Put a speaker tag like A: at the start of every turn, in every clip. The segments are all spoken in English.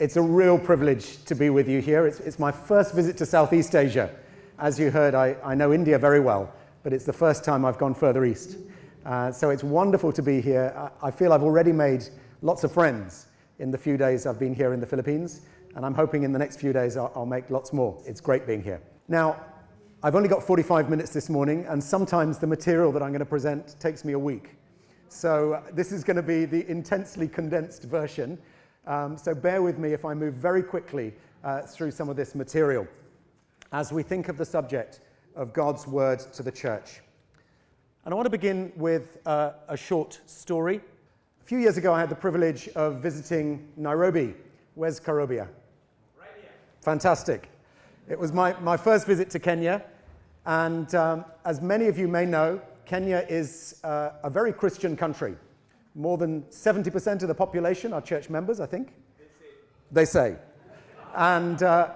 A: It's a real privilege to be with you here. It's, it's my first visit to Southeast Asia. As you heard, I, I know India very well, but it's the first time I've gone further east. Uh, so it's wonderful to be here. I, I feel I've already made lots of friends in the few days I've been here in the Philippines, and I'm hoping in the next few days I'll, I'll make lots more. It's great being here. Now, I've only got 45 minutes this morning, and sometimes the material that I'm going to present takes me a week. So this is going to be the intensely condensed version. Um, so bear with me if I move very quickly uh, through some of this material as we think of the subject of God's word to the church. And I want to begin with uh, a short story. A few years ago, I had the privilege of visiting Nairobi. Where's Karobia?
B: Right here.
A: Fantastic. It was my, my first visit to Kenya. And um, as many of you may know, Kenya is uh, a very Christian country. More than 70% of the population are church members, I think. They say. And uh,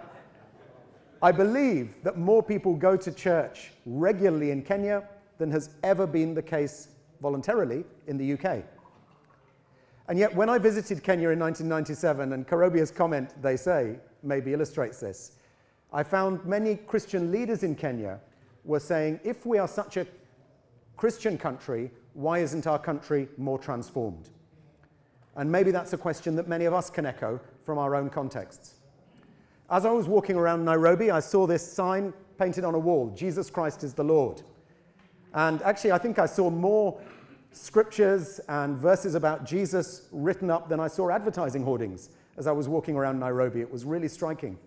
A: I believe that more people go to church regularly in Kenya than has ever been the case voluntarily in the UK. And yet, when I visited Kenya in 1997, and Karobia's comment, they say, maybe illustrates this, I found many Christian leaders in Kenya were saying, if we are such a Christian country, why isn't our country more transformed? And maybe that's a question that many of us can echo from our own contexts. As I was walking around Nairobi, I saw this sign painted on a wall Jesus Christ is the Lord. And actually, I think I saw more scriptures and verses about Jesus written up than I saw advertising hoardings as I was walking around Nairobi. It was really striking.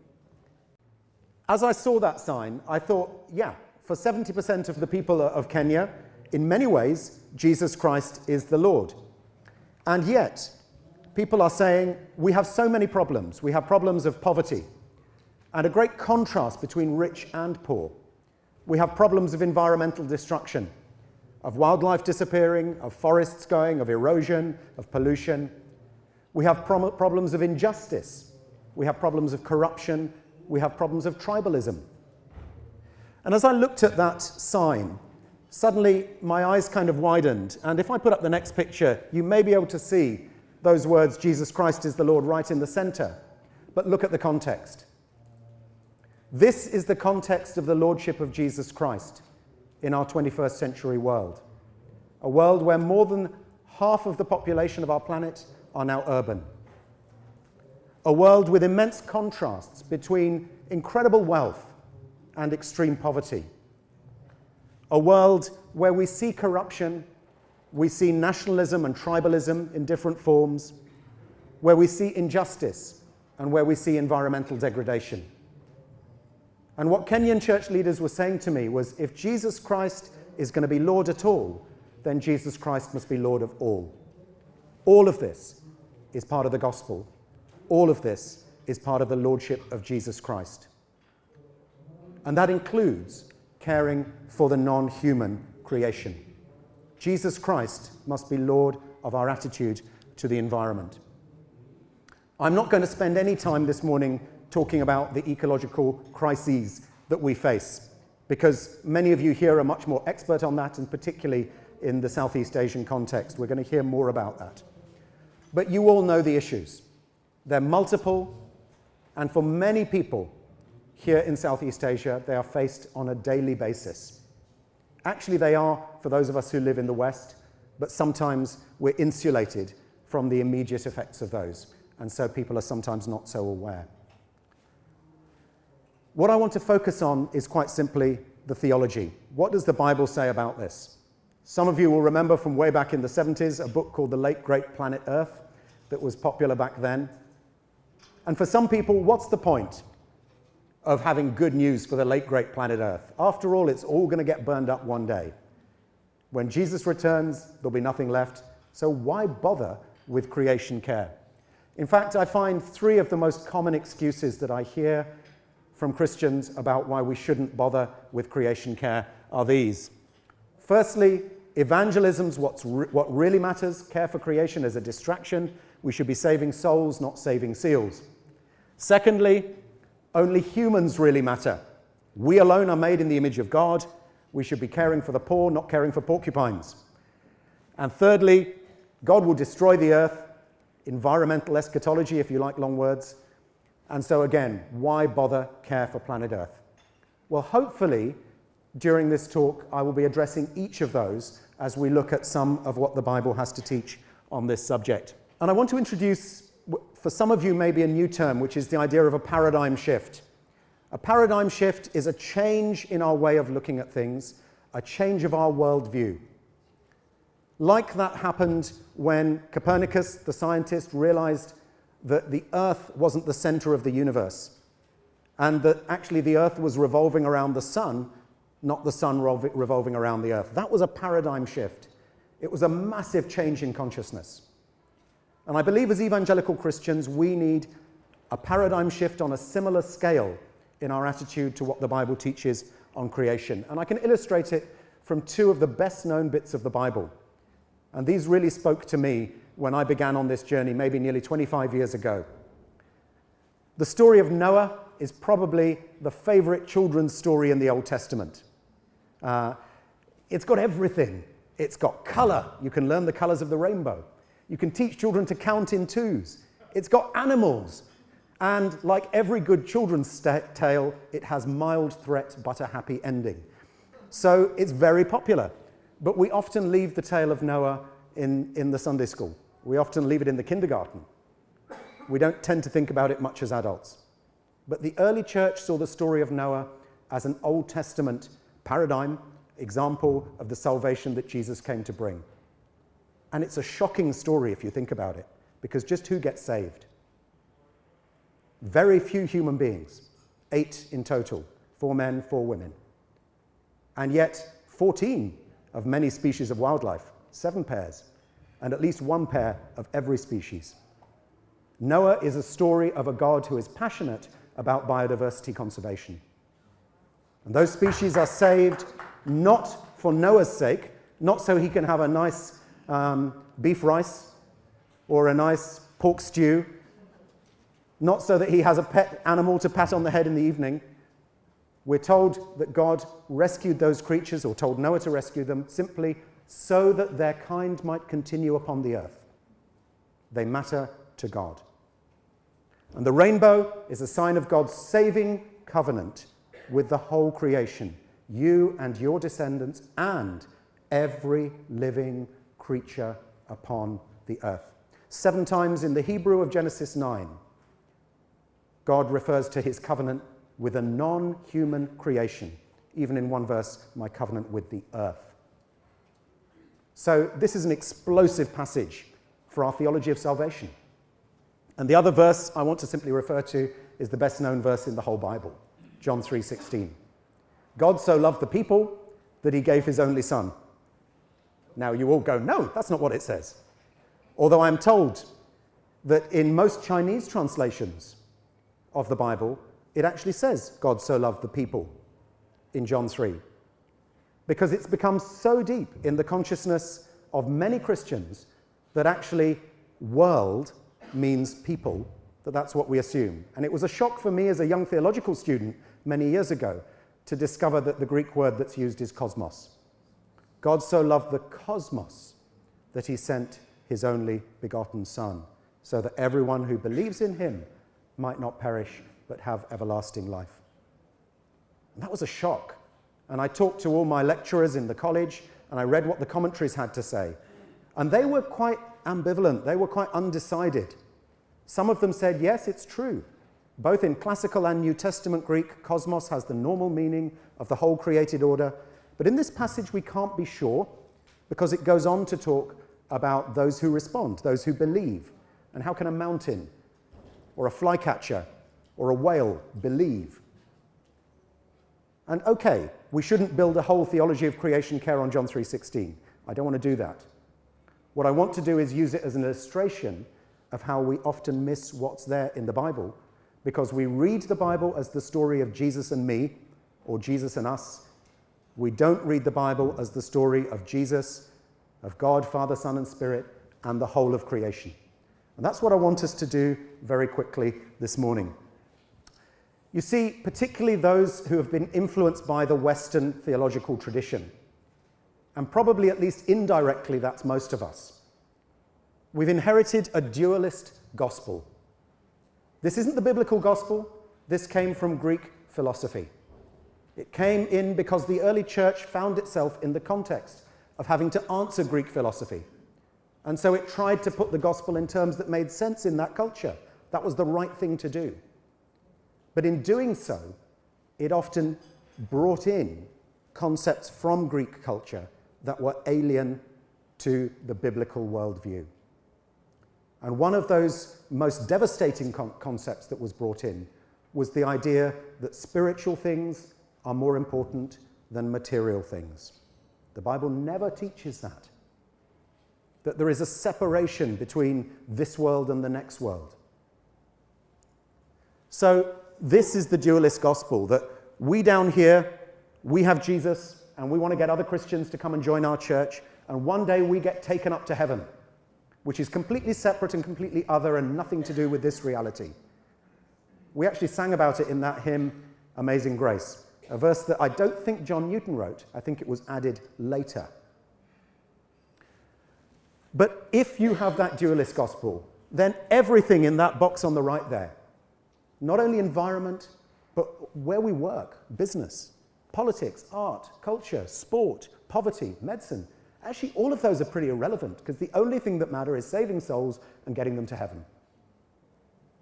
A: As I saw that sign, I thought, yeah, for 70% of the people of Kenya, in many ways, Jesus Christ is the Lord. And yet, people are saying we have so many problems. We have problems of poverty and a great contrast between rich and poor. We have problems of environmental destruction, of wildlife disappearing, of forests going, of erosion, of pollution. We have problems of injustice. We have problems of corruption. We have problems of tribalism. And as I looked at that sign, suddenly my eyes kind of widened. And if I put up the next picture, you may be able to see those words, Jesus Christ is the Lord, right in the center. But look at the context. This is the context of the Lordship of Jesus Christ in our 21st century world. A world where more than half of the population of our planet are now urban. A world with immense contrasts between incredible wealth and extreme poverty a world where we see corruption, we see nationalism and tribalism in different forms, where we see injustice, and where we see environmental degradation. And what Kenyan church leaders were saying to me was if Jesus Christ is going to be Lord at all, then Jesus Christ must be Lord of all. All of this is part of the gospel. All of this is part of the Lordship of Jesus Christ. And that includes caring for the non human creation. Jesus Christ must be Lord of our attitude to the environment. I'm not going to spend any time this morning talking about the ecological crises that we face, because many of you here are much more expert on that, and particularly in the Southeast Asian context. We're going to hear more about that. But you all know the issues. They're multiple, and for many people, here in Southeast Asia, they are faced on a daily basis. Actually, they are for those of us who live in the West, but sometimes we're insulated from the immediate effects of those, and so people are sometimes not so aware. What I want to focus on is quite simply the theology. What does the Bible say about this? Some of you will remember from way back in the 70s a book called The Late Great Planet Earth that was popular back then. And for some people, what's the point? Of having good news for the late great planet Earth. After all, it's all going to get burned up one day. When Jesus returns, there'll be nothing left. So why bother with creation care? In fact, I find three of the most common excuses that I hear from Christians about why we shouldn't bother with creation care are these. Firstly, evangelism's what's re what really matters. Care for creation is a distraction. We should be saving souls, not saving seals. Secondly, only humans really matter. We alone are made in the image of God. We should be caring for the poor, not caring for porcupines. And thirdly, God will destroy the earth, environmental eschatology, if you like long words, And so, again, why bother care for planet Earth? Well, hopefully, during this talk, I will be addressing each of those as we look at some of what the Bible has to teach on this subject. And I want to introduce, for some of you, maybe a new term, which is the idea of a paradigm shift. A paradigm shift is a change in our way of looking at things, a change of our worldview. Like that happened when Copernicus, the scientist, realized that the Earth wasn't the center of the universe and that actually the Earth was revolving around the sun, not the sun revolving around the Earth. That was a paradigm shift. It was a massive change in consciousness. And I believe as evangelical Christians, we need a paradigm shift on a similar scale in our attitude to what the Bible teaches on creation. And I can illustrate it from two of the best known bits of the Bible. And these really spoke to me when I began on this journey, maybe nearly 25 years ago. The story of Noah is probably the favorite children's story in the Old Testament. Uh, it's got everything. It's got color. You can learn the colors of the rainbow. You can teach children to count in twos. It's got animals. And like every good children's tale, it has mild threat but a happy ending. So it's very popular. But we often leave the tale of Noah in, in the Sunday school. We often leave it in the kindergarten. We don't tend to think about it much as adults. But the early church saw the story of Noah as an Old Testament paradigm, example of the salvation that Jesus came to bring. And it's a shocking story if you think about it, because just who gets saved? Very few human beings, eight in total, four men, four women. And yet, 14 of many species of wildlife, seven pairs, and at least one pair of every species. Noah is a story of a God who is passionate about biodiversity conservation. And those species are saved not for Noah's sake, not so he can have a nice um, beef rice or a nice pork stew, not so that he has a pet animal to pat on the head in the evening. We're told that God rescued those creatures, or told Noah to rescue them, simply so that their kind might continue upon the earth. They matter to God. And the rainbow is a sign of God's saving covenant with the whole creation, you and your descendants, and every living creature upon the earth. Seven times in the Hebrew of Genesis 9, God refers to his covenant with a non human creation. Even in one verse, my covenant with the earth. So, this is an explosive passage for our theology of salvation. And the other verse I want to simply refer to is the best known verse in the whole Bible, John 3:16. God so loved the people that he gave his only son. Now you all go, "No, that's not what it says." Although I'm told that in most Chinese translations of the Bible, it actually says God so loved the people in John 3. Because it's become so deep in the consciousness of many Christians that actually world means people, that that's what we assume. And it was a shock for me as a young theological student many years ago to discover that the Greek word that's used is cosmos. God so loved the cosmos that he sent his only begotten Son, so that everyone who believes in him might not perish but have everlasting life. And that was a shock. And I talked to all my lecturers in the college and I read what the commentaries had to say. And they were quite ambivalent, they were quite undecided. Some of them said, yes, it's true. Both in classical and New Testament Greek, cosmos has the normal meaning of the whole created order. But in this passage, we can't be sure because it goes on to talk about those who respond, those who believe. And how can a mountain or a flycatcher or a whale believe? And okay, we shouldn't build a whole theology of creation care on John 3:16. I don't want to do that. What I want to do is use it as an illustration of how we often miss what's there in the Bible because we read the Bible as the story of Jesus and me or Jesus and us. We don't read the Bible as the story of Jesus, of God, Father, Son, and Spirit, and the whole of creation. And that's what I want us to do very quickly this morning. You see, particularly those who have been influenced by the Western theological tradition and probably at least indirectly, that's most of us. We've inherited a dualist gospel. This isn't the biblical gospel, this came from Greek philosophy. It came in because the early church found itself in the context of having to answer Greek philosophy. And so it tried to put the gospel in terms that made sense in that culture. That was the right thing to do. But in doing so, it often brought in concepts from Greek culture that were alien to the biblical worldview. And one of those most devastating con concepts that was brought in was the idea that spiritual things are more important than material things. The Bible never teaches that. That there is a separation between this world and the next world. So, this is the dualist gospel that we down here, we have Jesus, and we want to get other Christians to come and join our church, and one day we get taken up to heaven, which is completely separate and completely other and nothing to do with this reality. We actually sang about it in that hymn, Amazing Grace, a verse that I don't think John Newton wrote, I think it was added later. But if you have that dualist gospel, then everything in that box on the right there, not only environment, but where we work, business, politics, art, culture, sport, poverty, medicine, actually all of those are pretty irrelevant because the only thing that matters is saving souls and getting them to heaven.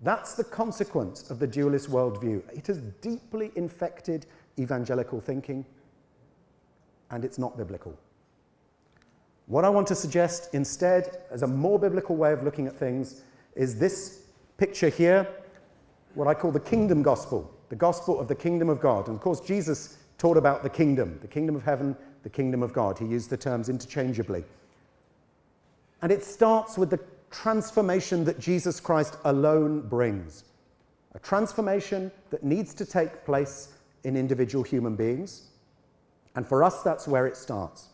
A: That's the consequence of the dualist worldview. It has deeply infected evangelical thinking, and it's not biblical. What I want to suggest instead, as a more biblical way of looking at things, is this picture here, what I call the kingdom gospel, the gospel of the kingdom of God. And of course, Jesus taught about the kingdom, the kingdom of heaven, the kingdom of God. He used the terms interchangeably. And it starts with the transformation that Jesus Christ alone brings. A transformation that needs to take place in individual human beings. And for us, that's where it starts.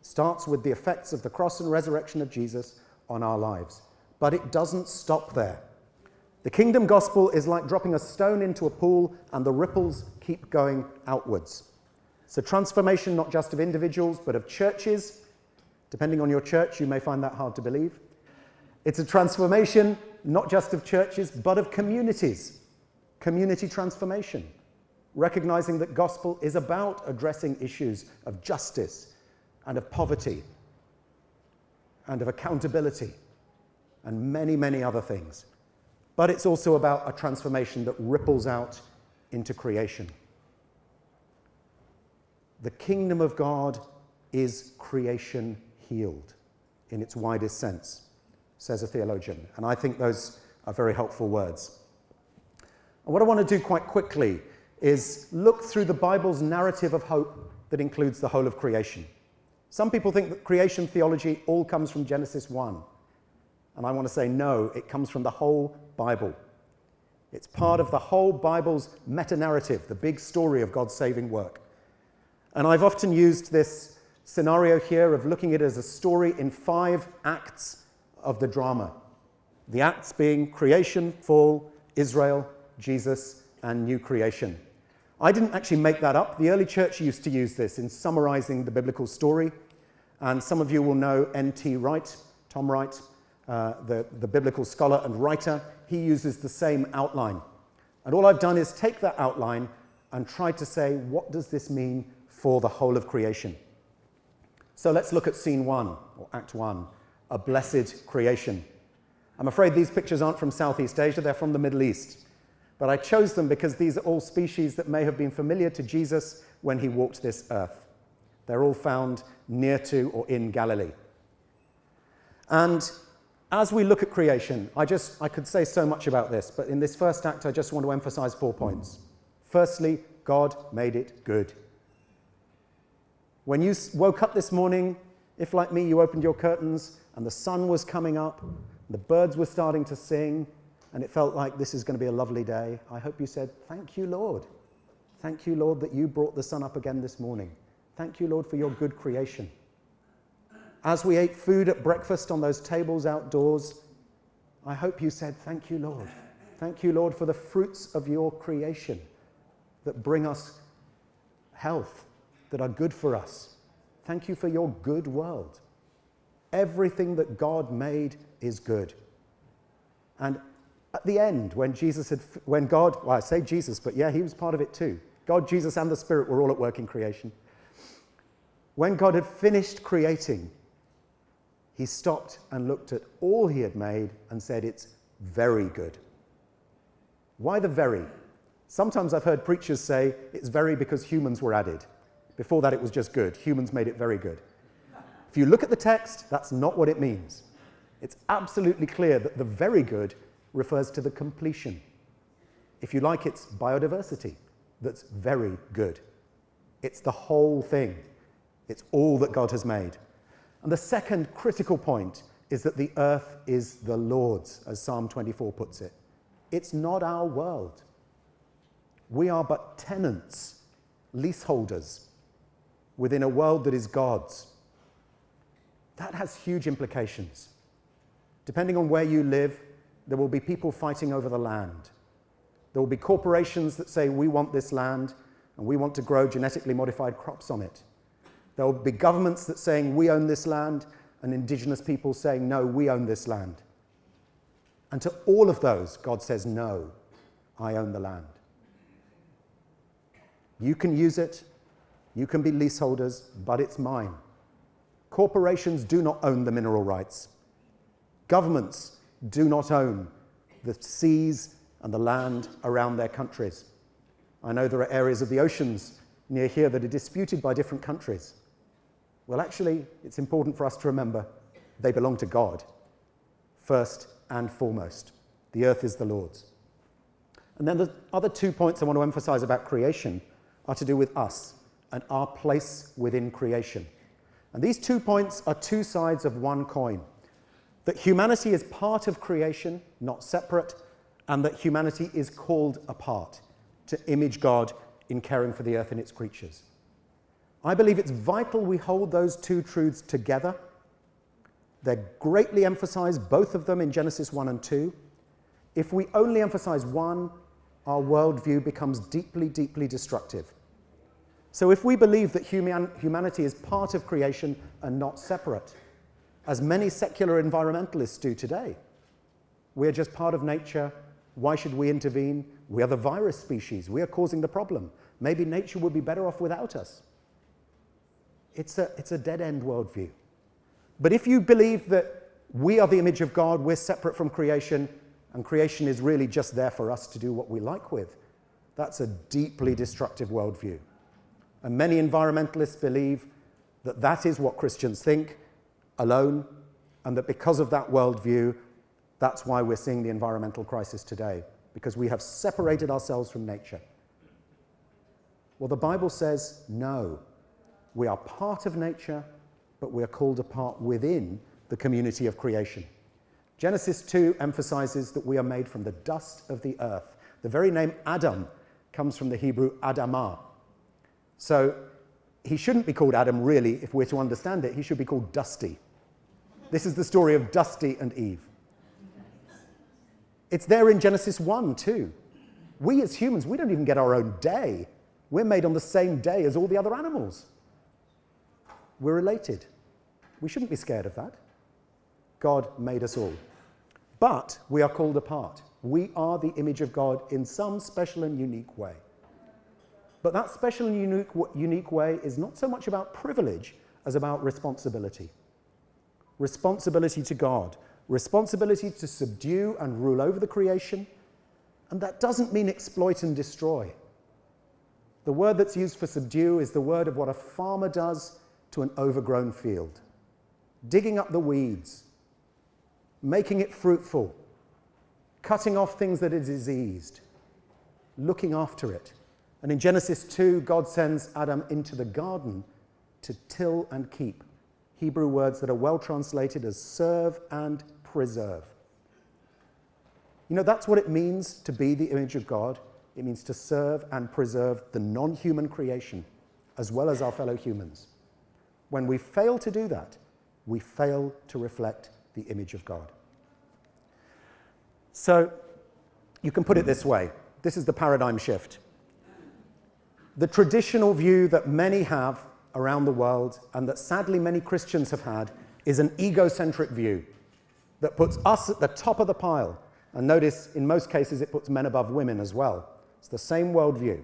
A: It starts with the effects of the cross and resurrection of Jesus on our lives. But it doesn't stop there. The kingdom gospel is like dropping a stone into a pool and the ripples keep going outwards. It's a transformation not just of individuals, but of churches. Depending on your church, you may find that hard to believe. It's a transformation not just of churches, but of communities. Community transformation recognizing that gospel is about addressing issues of justice and of poverty and of accountability and many, many other things. But it's also about a transformation that ripples out into creation. The kingdom of God is creation healed in its widest sense, says a theologian. And I think those are very helpful words. And what I want to do quite quickly is look through the Bible's narrative of hope that includes the whole of creation. Some people think that creation theology all comes from Genesis 1. And I want to say no, it comes from the whole Bible. It's part of the whole Bible's meta narrative, the big story of God's saving work. And I've often used this scenario here of looking at it as a story in five acts of the drama. The acts being creation, fall, Israel, Jesus, and new creation. I didn't actually make that up. The early church used to use this in summarizing the biblical story. And some of you will know N.T. Wright, Tom Wright, uh, the, the biblical scholar and writer. He uses the same outline. And all I've done is take that outline and try to say, what does this mean for the whole of creation? So let's look at scene one, or act one, a blessed creation. I'm afraid these pictures aren't from Southeast Asia, they're from the Middle East. But I chose them because these are all species that may have been familiar to Jesus when he walked this earth. They're all found near to or in Galilee. And as we look at creation, I just I could say so much about this, but in this first act I just want to emphasize four points. Firstly, God made it good. When you woke up this morning, if like me you opened your curtains and the sun was coming up, the birds were starting to sing, and it felt like this is going to be a lovely day, I hope you said, Thank you, Lord. Thank you, Lord, that you brought the sun up again this morning. Thank you, Lord, for your good creation. As we ate food at breakfast on those tables outdoors, I hope you said, Thank you, Lord. Thank you, Lord, for the fruits of your creation that bring us health, that are good for us. Thank you for your good world. Everything that God made is good. And At the end, when Jesus had, when God, well, I say Jesus, but yeah, he was part of it too. God, Jesus, and the Spirit were all at work in creation. When God had finished creating, he stopped and looked at all he had made and said, It's very good. Why the very? Sometimes I've heard preachers say it's very because humans were added. Before that, it was just good. Humans made it very good. If you look at the text, that's not what it means. It's absolutely clear that the very good refers to the completion. If you like, it's biodiversity that's very good. It's the whole thing. It's all that God has made. And the second critical point is that the earth is the Lord's, as Psalm 24 puts it. It's not our world. We are but tenants, leaseholders, within a world that is God's. That has huge implications. Depending on where you live, there will be people fighting over the land. There will be corporations that say, we want this land and we want to grow genetically modified crops on it. There will be governments that saying, we own this land, and indigenous people saying, no, we own this land. And to all of those, God says, no, I own the land. You can use it, you can be leaseholders, but it's mine. Corporations do not own the mineral rights. Governments do not own the seas and the land around their countries. I know there are areas of the oceans near here that are disputed by different countries. Well, actually, it's important for us to remember they belong to God, first and foremost. The earth is the Lord's. And then the other two points I want to emphasize about creation are to do with us and our place within creation. And these two points are two sides of one coin that humanity is part of creation, not separate, and that humanity is called apart to image God in caring for the earth and its creatures. I believe it's vital we hold those two truths together. They're greatly emphasized, both of them, in Genesis 1 and 2. If we only emphasize one, our worldview becomes deeply, deeply destructive. So if we believe that human, humanity is part of creation and not separate, as many secular environmentalists do today, we're just part of nature. Why should we intervene? We are the virus species. We are causing the problem. Maybe nature would be better off without us. It's a, it's a dead-end worldview. But if you believe that we are the image of God, we're separate from creation, and creation is really just there for us to do what we like with, that's a deeply destructive worldview. And many environmentalists believe that that is what Christians think alone, and that because of that worldview, that's why we're seeing the environmental crisis today, because we have separated ourselves from nature. Well, the Bible says no. We are part of nature, but we are called apart within the community of creation. Genesis 2 emphasizes that we are made from the dust of the earth. The very name Adam comes from the Hebrew Adamah. So he shouldn't be called Adam, really, if we're to understand it. He should be called Dusty. This is the story of Dusty and Eve. It's there in Genesis 1 too. We as humans, we don't even get our own day. We're made on the same day as all the other animals. We're related. We shouldn't be scared of that. God made us all. But we are called apart. We are the image of God in some special and unique way. But that special and unique, unique way is not so much about privilege as about responsibility. Responsibility to God, responsibility to subdue and rule over the creation, and that doesn't mean exploit and destroy. The word that's used for subdue is the word of what a farmer does to an overgrown field, digging up the weeds, making it fruitful, cutting off things that are diseased, looking after it. And in Genesis 2, God sends Adam into the garden to till and keep. Hebrew words that are well translated as serve and preserve. You know, that's what it means to be the image of God. It means to serve and preserve the non human creation as well as our fellow humans. When we fail to do that, we fail to reflect the image of God. So you can put it this way this is the paradigm shift. The traditional view that many have around the world, and that sadly many Christians have had, is an egocentric view that puts us at the top of the pile And notice, in most cases, it puts men above women as well. It's the same worldview.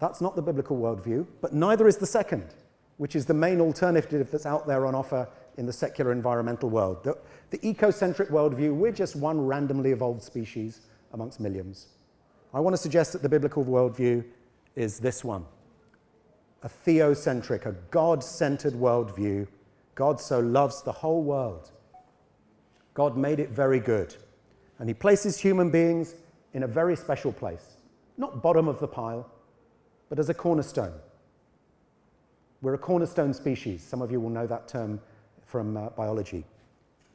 A: That's not the biblical worldview, but neither is the second, which is the main alternative that's out there on offer in the secular environmental world. The, the ecocentric worldview, we're just one randomly evolved species amongst millions. I want to suggest that the biblical worldview is this one a theocentric, a God centered worldview. God so loves the whole world. God made it very good. And He places human beings in a very special place, not bottom of the pile, but as a cornerstone. We're a cornerstone species. Some of you will know that term from uh, biology.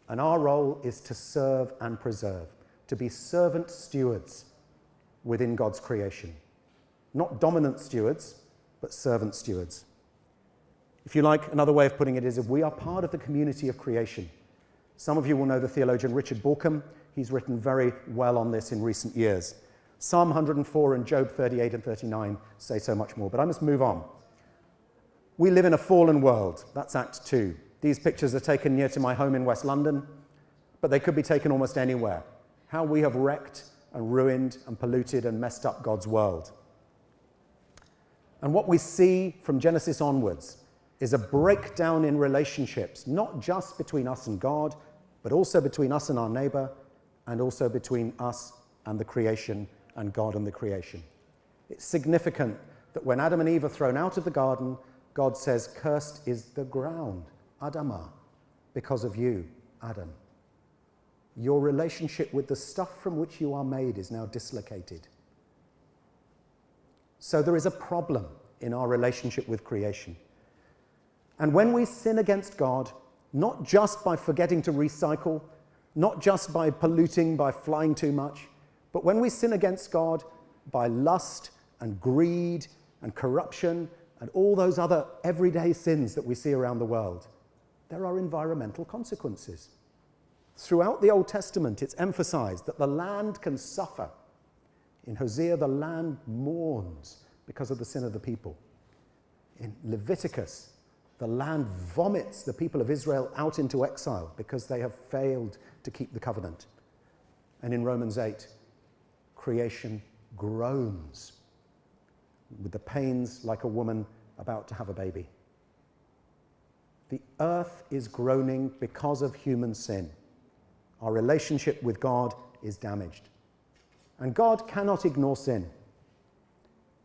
A: And our role is to serve and preserve, to be servant stewards within God's creation. Not dominant stewards, but servant stewards. If you like, another way of putting it is if we are part of the community of creation. Some of you will know the theologian Richard Bauckham. He's written very well on this in recent years. Psalm 104 and Job 38 and 39 say so much more, but I must move on. We live in a fallen world. That's Act 2. These pictures are taken near to my home in West London, but they could be taken almost anywhere. How we have wrecked and ruined and polluted and messed up God's world. And what we see from Genesis onwards is a breakdown in relationships, not just between us and God, but also between us and our neighbor, and also between us and the creation and God and the creation. It's significant that when Adam and Eve are thrown out of the garden, God says, Cursed is the ground, Adamah, because of you, Adam. Your relationship with the stuff from which you are made is now dislocated. So there is a problem in our relationship with creation. And when we sin against God, not just by forgetting to recycle, not just by polluting, by flying too much, but when we sin against God by lust and greed and corruption and all those other everyday sins that we see around the world, there are environmental consequences. Throughout the Old Testament, it's emphasized that the land can suffer. In Hosea, the land mourns because of the sin of the people. In Leviticus, the land vomits the people of Israel out into exile because they have failed to keep the covenant. And in Romans 8, creation groans with the pains like a woman about to have a baby. The earth is groaning because of human sin. Our relationship with God is damaged. And God cannot ignore sin.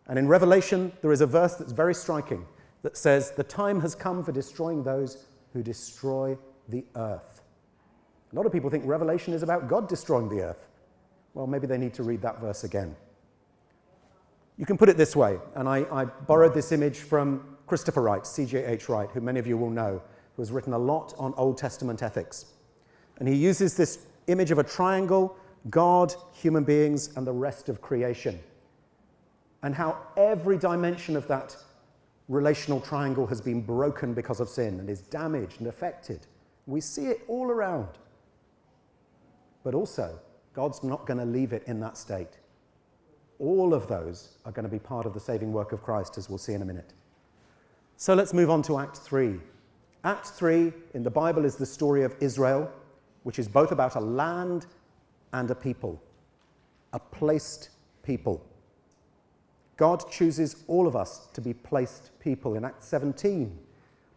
A: And in Revelation, there is a verse that's very striking that says, The time has come for destroying those who destroy the earth. A lot of people think Revelation is about God destroying the earth. Well, maybe they need to read that verse again. You can put it this way, and I, I borrowed this image from Christopher Wright, C.J.H. Wright, who many of you will know, who has written a lot on Old Testament ethics. And he uses this image of a triangle God, human beings, and the rest of creation and how every dimension of that relational triangle has been broken because of sin and is damaged and affected. We see it all around. But also, God's not going to leave it in that state. All of those are going to be part of the saving work of Christ, as we'll see in a minute. So let's move on to Act 3. Act 3 in the Bible is the story of Israel, which is both about a land and a people, a placed people. God chooses all of us to be placed people. In Acts 17,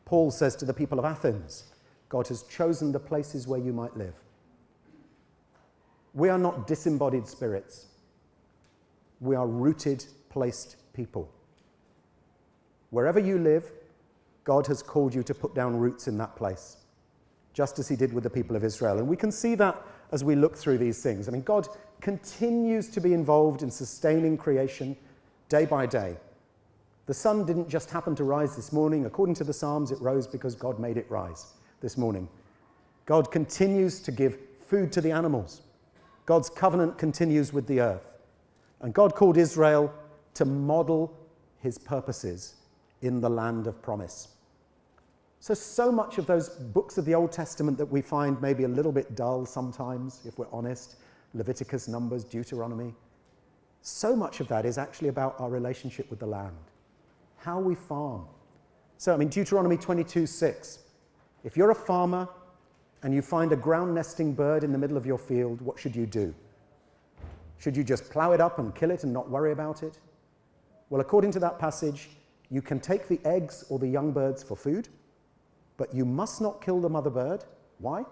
A: Paul says to the people of Athens, God has chosen the places where you might live. We are not disembodied spirits. We are rooted, placed people. Wherever you live, God has called you to put down roots in that place, just as he did with the people of Israel. And we can see that as we look through these things. I mean, God continues to be involved in sustaining creation day by day. The sun didn't just happen to rise this morning. According to the Psalms, it rose because God made it rise this morning. God continues to give food to the animals. God's covenant continues with the earth. And God called Israel to model his purposes in the land of promise. So, so much of those books of the Old Testament that we find maybe a little bit dull sometimes, if we're honest Leviticus, Numbers, Deuteronomy so much of that is actually about our relationship with the land, how we farm. So, I mean, Deuteronomy 22 6. If you're a farmer and you find a ground nesting bird in the middle of your field, what should you do? Should you just plow it up and kill it and not worry about it? Well, according to that passage, you can take the eggs or the young birds for food, but you must not kill the mother bird. Why?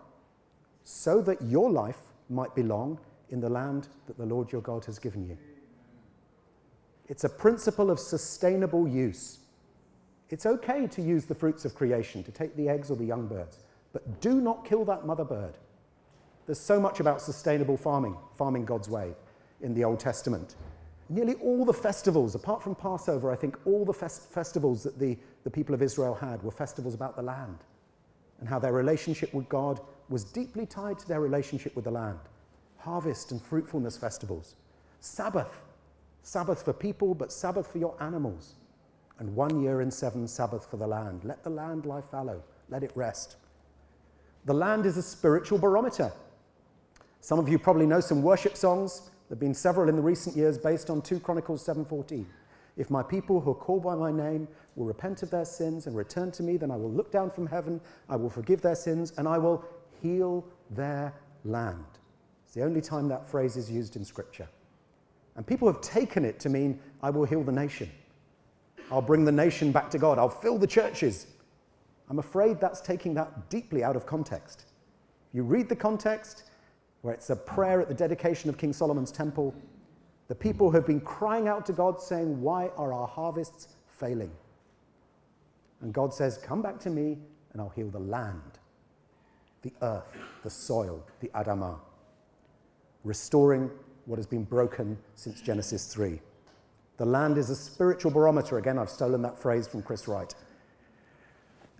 A: So that your life might belong in the land that the Lord your God has given you. It's a principle of sustainable use. It's okay to use the fruits of creation, to take the eggs or the young birds, but do not kill that mother bird. There's so much about sustainable farming, farming God's way, in the Old Testament. Nearly all the festivals, apart from Passover, I think all the fest- festivals that the, the people of Israel had were festivals about the land and how their relationship with God was deeply tied to their relationship with the land. Harvest and fruitfulness festivals. Sabbath, Sabbath for people, but Sabbath for your animals. And one year in seven, Sabbath for the land. Let the land lie fallow, let it rest. The land is a spiritual barometer. Some of you probably know some worship songs there have been several in the recent years based on 2 Chronicles 7:14. If my people who are called by my name will repent of their sins and return to me, then I will look down from heaven, I will forgive their sins, and I will heal their land. It's the only time that phrase is used in Scripture. And people have taken it to mean, I will heal the nation. I'll bring the nation back to God. I'll fill the churches. I'm afraid that's taking that deeply out of context. You read the context, where it's a prayer at the dedication of King Solomon's temple. The people have been crying out to God, saying, Why are our harvests failing? And God says, Come back to me, and I'll heal the land, the earth, the soil, the Adamah, restoring what has been broken since Genesis 3. The land is a spiritual barometer. Again, I've stolen that phrase from Chris Wright.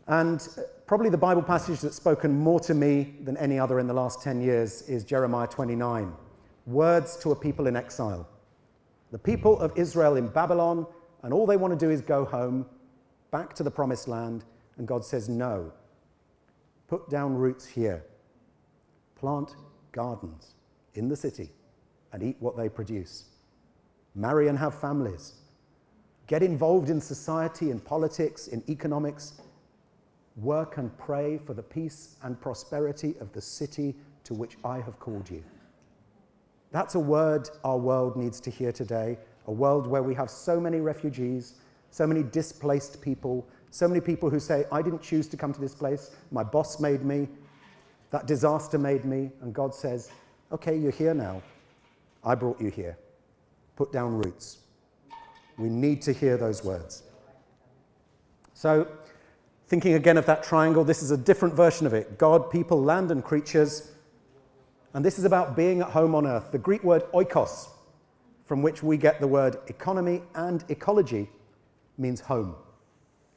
A: And uh, probably the Bible passage that's spoken more to me than any other in the last 10 years is Jeremiah 29 Words to a people in exile. The people of Israel in Babylon, and all they want to do is go home, back to the promised land, and God says, No. Put down roots here. Plant gardens in the city and eat what they produce. Marry and have families. Get involved in society, in politics, in economics Work and pray for the peace and prosperity of the city to which I have called you. That's a word our world needs to hear today, a world where we have so many refugees, so many displaced people, so many people who say, I didn't choose to come to this place, my boss made me, that disaster made me, and God says, Okay, you're here now. I brought you here. Put down roots. We need to hear those words. So, Thinking again of that triangle, this is a different version of it God, people, land, and creatures. And this is about being at home on earth. The Greek word oikos, from which we get the word economy and ecology, means home.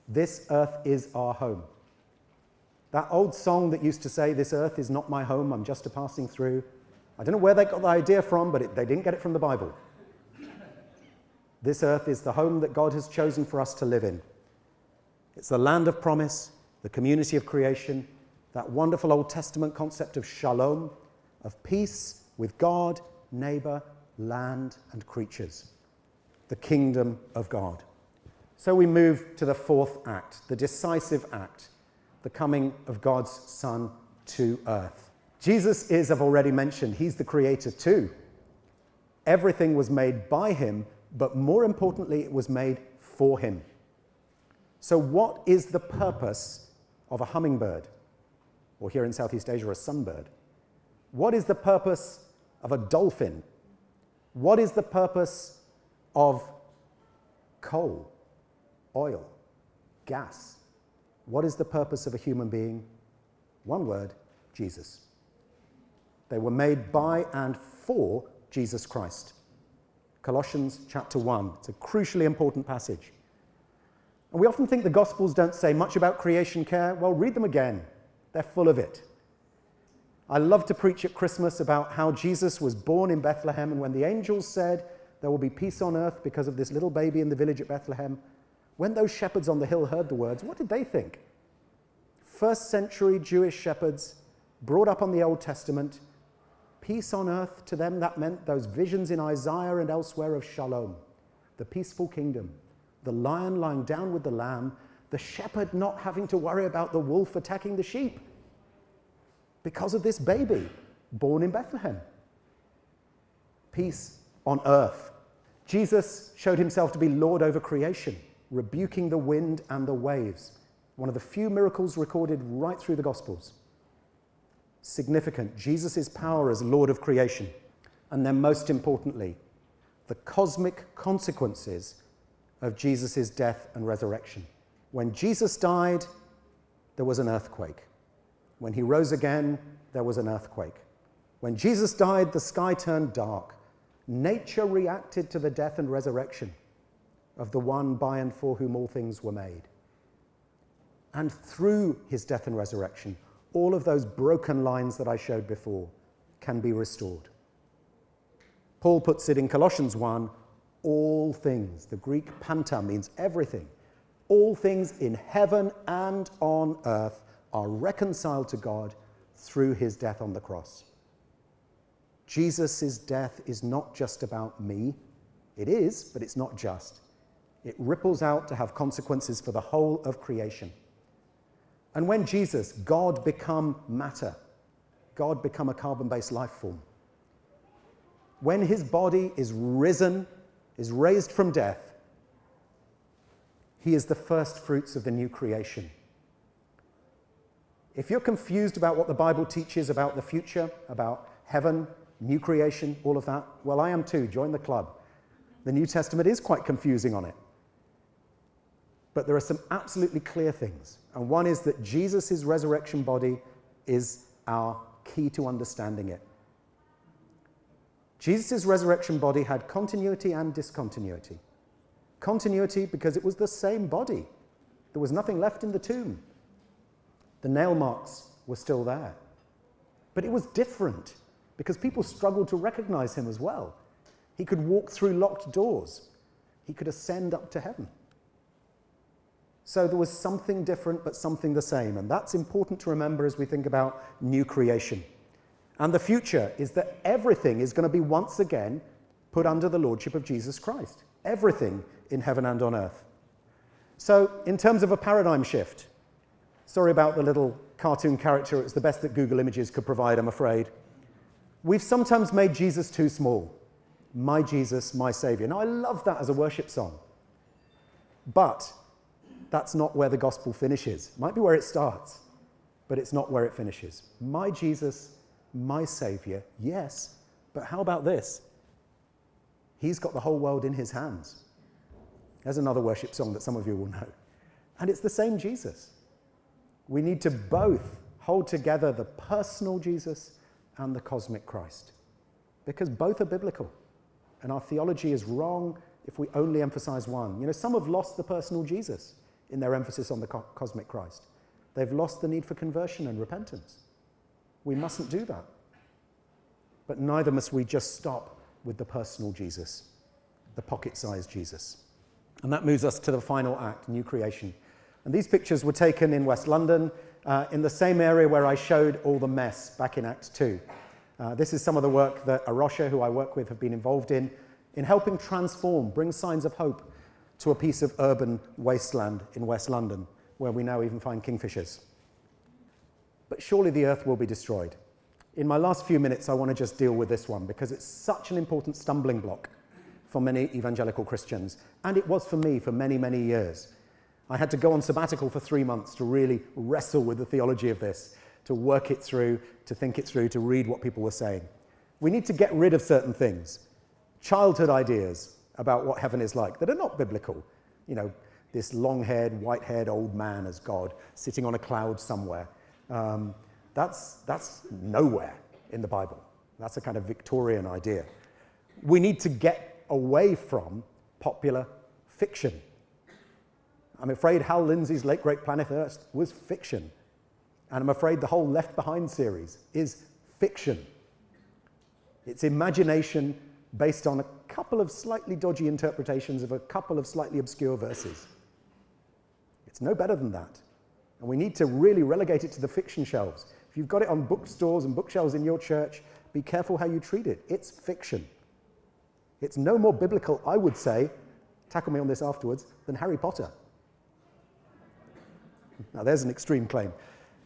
A: This earth is our home. That old song that used to say, This earth is not my home, I'm just a passing through. I don't know where they got the idea from, but it, they didn't get it from the Bible. This earth is the home that God has chosen for us to live in. It's the land of promise, the community of creation, that wonderful Old Testament concept of shalom, of peace with God, neighbor, land, and creatures, the kingdom of God. So we move to the fourth act, the decisive act, the coming of God's Son to earth. Jesus is, I've already mentioned, he's the creator too. Everything was made by him, but more importantly, it was made for him. So, what is the purpose of a hummingbird? Or here in Southeast Asia, a sunbird? What is the purpose of a dolphin? What is the purpose of coal, oil, gas? What is the purpose of a human being? One word Jesus. They were made by and for Jesus Christ. Colossians chapter 1. It's a crucially important passage. And we often think the Gospels don't say much about creation care. Well, read them again, they're full of it. I love to preach at Christmas about how Jesus was born in Bethlehem, and when the angels said, There will be peace on earth because of this little baby in the village at Bethlehem, when those shepherds on the hill heard the words, what did they think? First century Jewish shepherds, brought up on the Old Testament, peace on earth to them, that meant those visions in Isaiah and elsewhere of shalom, the peaceful kingdom the lion lying down with the lamb, the shepherd not having to worry about the wolf attacking the sheep. because of this baby born in Bethlehem. Peace on earth. Jesus showed himself to be Lord over creation, rebuking the wind and the waves. One of the few miracles recorded right through the Gospels. Significant, Jesus' power as Lord of creation. And then, most importantly, the cosmic consequences of Jesus' death and resurrection. When Jesus died, there was an earthquake. When he rose again, there was an earthquake. When Jesus died, the sky turned dark. Nature reacted to the death and resurrection of the one by and for whom all things were made. And through his death and resurrection, all of those broken lines that I showed before can be restored. Paul puts it in Colossians 1 all things. The Greek panta means everything. All things in heaven and on earth are reconciled to God through his death on the cross. Jesus' death is not just about me. It is, but it's not just. It ripples out to have consequences for the whole of creation. And when Jesus, God become matter, God become a carbon based life form, when his body is risen, is raised from death, he is the first fruits of the new creation. If you're confused about what the Bible teaches about the future, about heaven, new creation, all of that, well, I am too. Join the club. The New Testament is quite confusing on it. But there are some absolutely clear things. And one is that Jesus' resurrection body is our key to understanding it. Jesus' resurrection body had continuity and discontinuity. Continuity because it was the same body. There was nothing left in the tomb. The nail marks were still there. But it was different because people struggled to recognize him as well. He could walk through locked doors, he could ascend up to heaven. So there was something different, but something the same. And that's important to remember as we think about new creation. And the future is that everything is going to be once again put under the lordship of Jesus Christ. Everything in heaven and on earth. So, in terms of a paradigm shift, Sorry about the little cartoon character. It's the best that Google Images could provide, I'm afraid. We've sometimes made Jesus too small. My Jesus, my Savior. Now, I love that as a worship song. But that's not where the gospel finishes. It might be where it starts, but it's not where it finishes. My Jesus, my Savior, yes, but how about this? He's got the whole world in his hands. There's another worship song that some of you will know. And it's the same Jesus. We need to both hold together the personal Jesus and the cosmic Christ because both are biblical. And our theology is wrong if we only emphasize one. You know, some have lost the personal Jesus in their emphasis on the co- cosmic Christ. They've lost the need for conversion and repentance. We mustn't do that. But neither must we just stop with the personal Jesus, the pocket sized Jesus. And that moves us to the final act, new creation. And these pictures were taken in West London, uh, in the same area where I showed all the mess back in Act 2. Uh, this is some of the work that A Rocha, who I work with, have been involved in, in helping transform, bring signs of hope to a piece of urban wasteland in West London, where we now even find kingfishers. But surely the earth will be destroyed. In my last few minutes, I want to just deal with this one because it's such an important stumbling block for many evangelical Christians, and it was for me for many, many years. I had to go on sabbatical for three months to really wrestle with the theology of this, to work it through, to think it through, to read what people were saying. We need to get rid of certain things, childhood ideas about what heaven is like that are not biblical. You know, this long haired, white haired old man as God sitting on a cloud somewhere. Um, that's, that's nowhere in the Bible. That's a kind of Victorian idea. We need to get away from popular fiction I'm afraid Hal Lindsey's Late Great Planet Earth was fiction. And I'm afraid the whole Left Behind series is fiction. It's imagination based on a couple of slightly dodgy interpretations of a couple of slightly obscure verses. It's no better than that. And we need to really relegate it to the fiction shelves. If you've got it on bookstores and bookshelves in your church, be careful how you treat it. It's fiction. It's no more biblical, I would say, tackle me on this afterwards, than Harry Potter. Now, there's an extreme claim.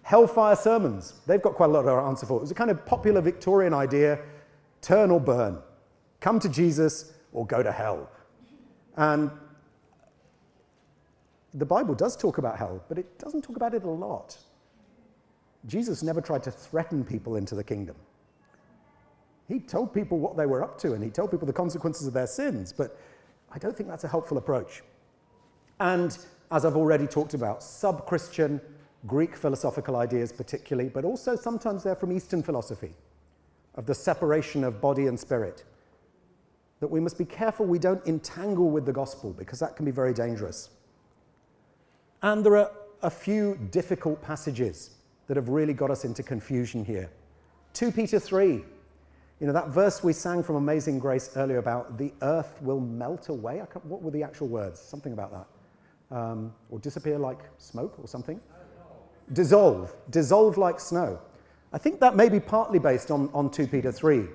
A: Hellfire sermons, they've got quite a lot of answer for. It was a kind of popular Victorian idea turn or burn, come to Jesus or go to hell. And the Bible does talk about hell, but it doesn't talk about it a lot. Jesus never tried to threaten people into the kingdom. He told people what they were up to and he told people the consequences of their sins, but I don't think that's a helpful approach. And as I've already talked about, sub Christian Greek philosophical ideas, particularly, but also sometimes they're from Eastern philosophy of the separation of body and spirit. That we must be careful we don't entangle with the gospel because that can be very dangerous. And there are a few difficult passages that have really got us into confusion here. 2 Peter 3, you know, that verse we sang from Amazing Grace earlier about the earth will melt away. what were the actual words? Something about that. Um, or disappear like smoke or something. Dissolve. Dissolve like snow. I think that may be partly based on, on 2 Peter 3,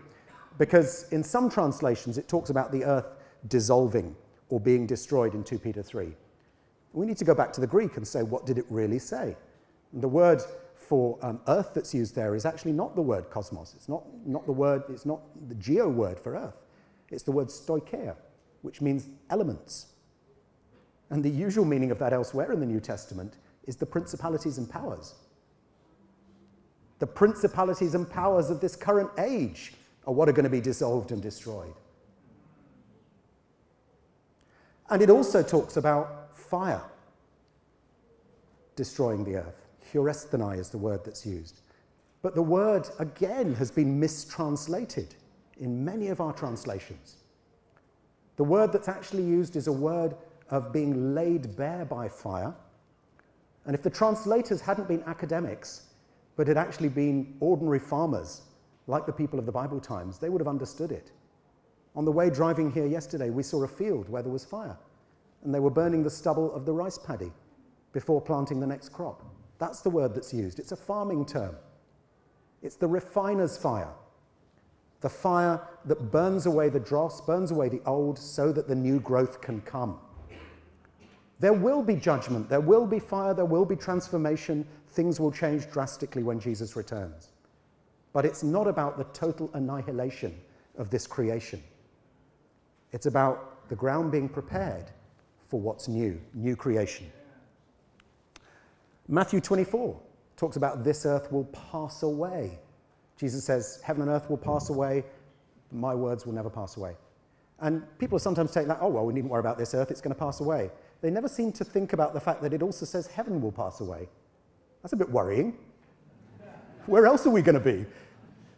A: because in some translations it talks about the earth dissolving or being destroyed in 2 Peter 3. We need to go back to the Greek and say, what did it really say? And the word for um, earth that's used there is actually not the word cosmos. It's not, not the word, it's not the geo word for earth. It's the word stoicheia, which means elements. And the usual meaning of that elsewhere in the New Testament is the principalities and powers. The principalities and powers of this current age are what are going to be dissolved and destroyed. And it also talks about fire destroying the earth. Huresthenai is the word that's used. But the word, again, has been mistranslated in many of our translations. The word that's actually used is a word of being laid bare by fire. And if the translators hadn't been academics, but had actually been ordinary farmers, like the people of the Bible times, they would have understood it. On the way driving here yesterday, we saw a field where there was fire, and they were burning the stubble of the rice paddy before planting the next crop. That's the word that's used. It's a farming term. It's the refiner's fire. The fire that burns away the dross, burns away the old, so that the new growth can come. There will be judgment, there will be fire, there will be transformation. Things will change drastically when Jesus returns. But it's not about the total annihilation of this creation. It's about the ground being prepared for what's new, new creation. Matthew 24 talks about this earth will pass away. Jesus says, Heaven and earth will pass away, my words will never pass away. And people sometimes take that, oh, well, we needn't worry about this earth, it's going to pass away. They never seem to think about the fact that it also says heaven will pass away. That's a bit worrying. Where else are we going to be?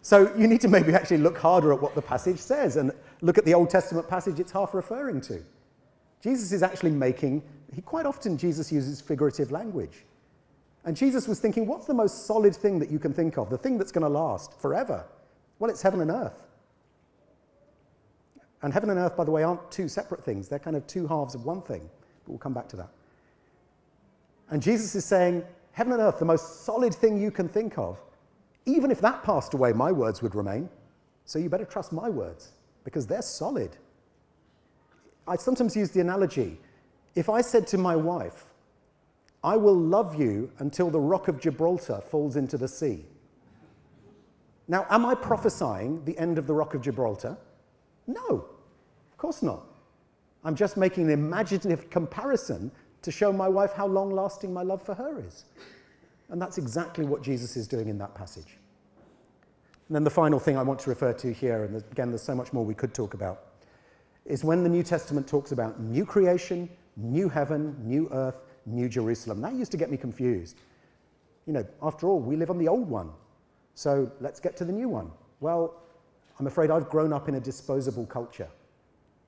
A: So you need to maybe actually look harder at what the passage says and look at the Old Testament passage it's half referring to. Jesus is actually making, he, quite often Jesus uses figurative language. And Jesus was thinking, what's the most solid thing that you can think of? The thing that's going to last forever? Well, it's heaven and earth. And heaven and earth, by the way, aren't two separate things. They're kind of two halves of one thing. But we'll come back to that. And Jesus is saying, heaven and earth, the most solid thing you can think of, even if that passed away, my words would remain. So you better trust my words because they're solid. I sometimes use the analogy if I said to my wife, I will love you until the rock of Gibraltar falls into the sea. Now, am I prophesying the end of the rock of Gibraltar? No, of course not. I'm just making an imaginative comparison to show my wife how long lasting my love for her is. And that's exactly what Jesus is doing in that passage. And then the final thing I want to refer to here, and again, there's so much more we could talk about, is when the New Testament talks about new creation, new heaven, new earth, new Jerusalem. That used to get me confused. You know, after all, we live on the old one. So let's get to the new one. Well, I'm afraid I've grown up in a disposable culture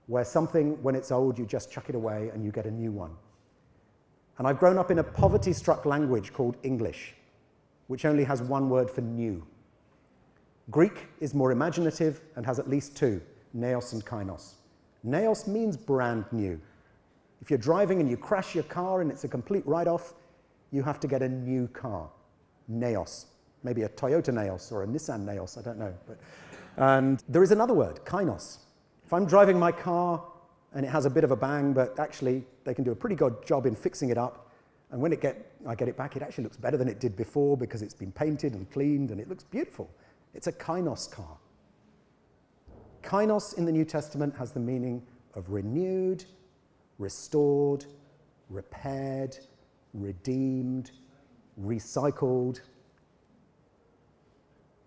A: where something, when it's old, you just chuck it away and you get a new one. And I've grown up in a poverty struck language called English, which only has one word for new. Greek is more imaginative and has at least two, neos and kainos. Neos means brand new. If you're driving and you crash your car and it's a complete write-off, you have to get a new car, Neos. Maybe a Toyota Neos or a Nissan Neos, I don't know. But, and there is another word, kainos. If I'm driving my car and it has a bit of a bang, but actually they can do a pretty good job in fixing it up, And when it get, I get it back, it actually looks better than it did before because it's been painted and cleaned and it looks beautiful. It's a kainos car. Kainos in the New Testament has the meaning of renewed, restored, repaired, redeemed, recycled.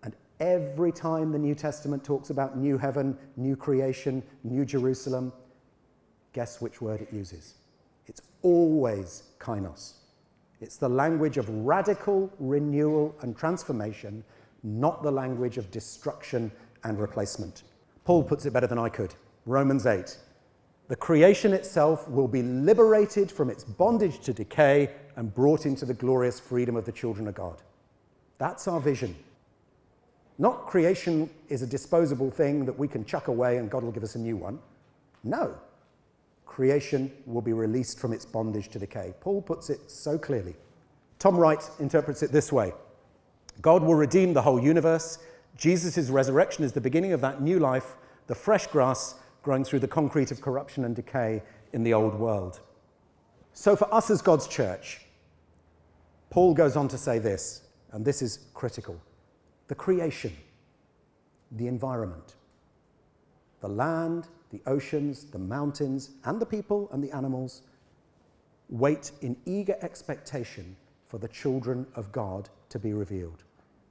A: And every time the New Testament talks about new heaven, new creation, new Jerusalem, guess which word it uses? It's always kainos. It's the language of radical renewal and transformation, not the language of destruction and replacement. Paul puts it better than I could. Romans 8. The creation itself will be liberated from its bondage to decay and brought into the glorious freedom of the children of God. That's our vision. Not creation is a disposable thing that we can chuck away and God will give us a new one. No. Creation will be released from its bondage to decay. Paul puts it so clearly. Tom Wright interprets it this way God will redeem the whole universe. Jesus' resurrection is the beginning of that new life, the fresh grass growing through the concrete of corruption and decay in the old world. So, for us as God's church, Paul goes on to say this, and this is critical the creation, the environment, the land, the oceans, the mountains, and the people and the animals wait in eager expectation for the children of God to be revealed.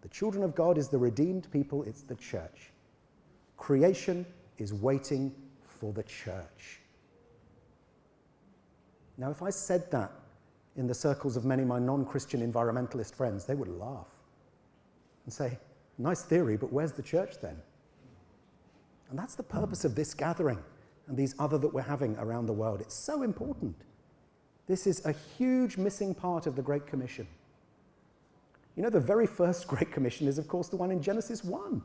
A: The children of God is the redeemed people, it's the church. Creation is waiting for the church. Now, if I said that in the circles of many of my non Christian environmentalist friends, they would laugh and say, Nice theory, but where's the church then? And that's the purpose of this gathering and these other that we're having around the world. It's so important. This is a huge missing part of the Great Commission. You know, the very first Great Commission is, of course, the one in Genesis 1,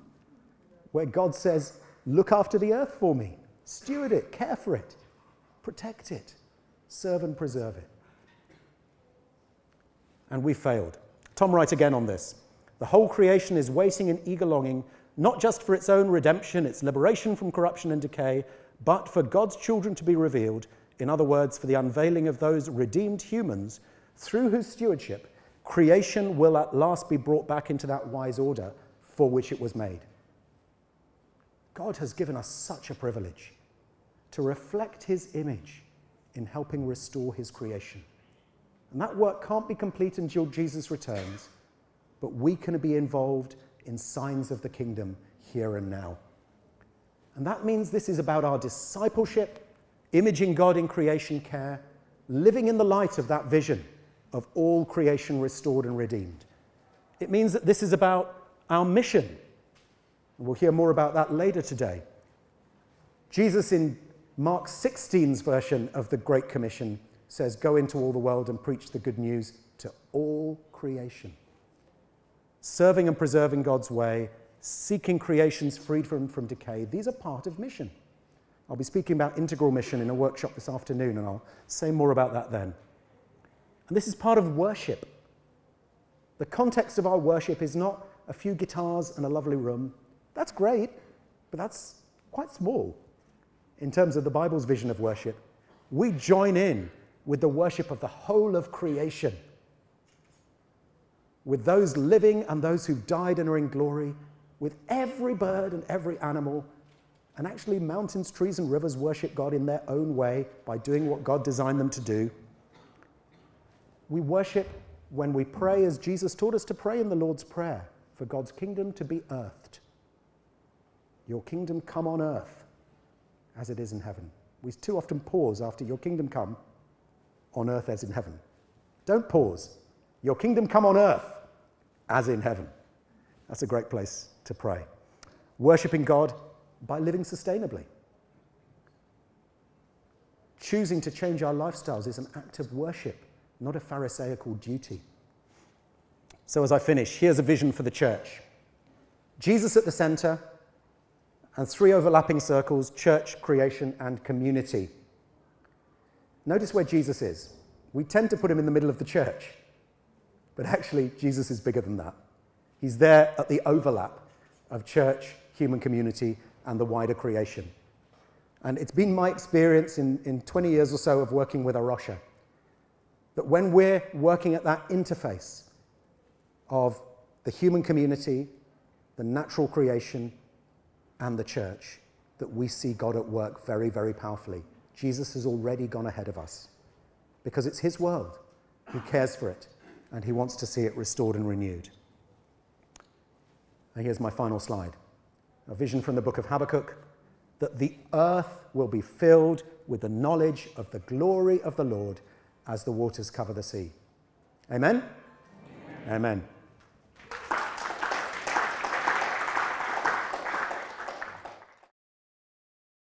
A: where God says, Look after the earth for me. Steward it, care for it, protect it, serve and preserve it. And we failed. Tom Wright again on this. The whole creation is waiting in eager longing, not just for its own redemption, its liberation from corruption and decay, but for God's children to be revealed, in other words, for the unveiling of those redeemed humans through whose stewardship creation will at last be brought back into that wise order for which it was made. God has given us such a privilege to reflect his image in helping restore his creation. And that work can't be complete until Jesus returns, but we can be involved in signs of the kingdom here and now. And that means this is about our discipleship, imaging God in creation care, living in the light of that vision of all creation restored and redeemed. It means that this is about our mission. We'll hear more about that later today. Jesus in Mark 16's version of the Great Commission says, Go into all the world and preach the good news to all creation. Serving and preserving God's way, seeking creations freed from, from decay, these are part of mission. I'll be speaking about integral mission in a workshop this afternoon, and I'll say more about that then. And this is part of worship. The context of our worship is not a few guitars and a lovely room. That's great, but that's quite small in terms of the Bible's vision of worship, we join in with the worship of the whole of creation, with those living and those who've died and are in glory, with every bird and every animal. And actually, mountains, trees, and rivers worship God in their own way by doing what God designed them to do. We worship when we pray as Jesus taught us to pray in the Lord's Prayer for God's kingdom to be earthed. Your kingdom come on earth as it is in heaven. We too often pause after your kingdom come on earth as in heaven. Don't pause. Your kingdom come on earth as in heaven. That's a great place to pray. Worshipping God by living sustainably. Choosing to change our lifestyles is an act of worship, not a Pharisaical duty. So, as I finish, here's a vision for the church Jesus at the center, and three overlapping circles church, creation, and community. Notice where Jesus is. We tend to put him in the middle of the church, but actually, Jesus is bigger than that. He's there at the overlap of church, human community, and the wider creation. And it's been my experience in, in 20 years or so of working with A Rocha that when we're working at that interface of the human community, the natural creation, and the church, that we see God at work very, very powerfully. Jesus has already gone ahead of us because it's His world. He cares for it and He wants to see it restored and renewed. And here's my final slide a vision from the book of Habakkuk that the earth will be filled with the knowledge of the glory of the Lord as the waters cover the sea. Amen? Amen. Amen.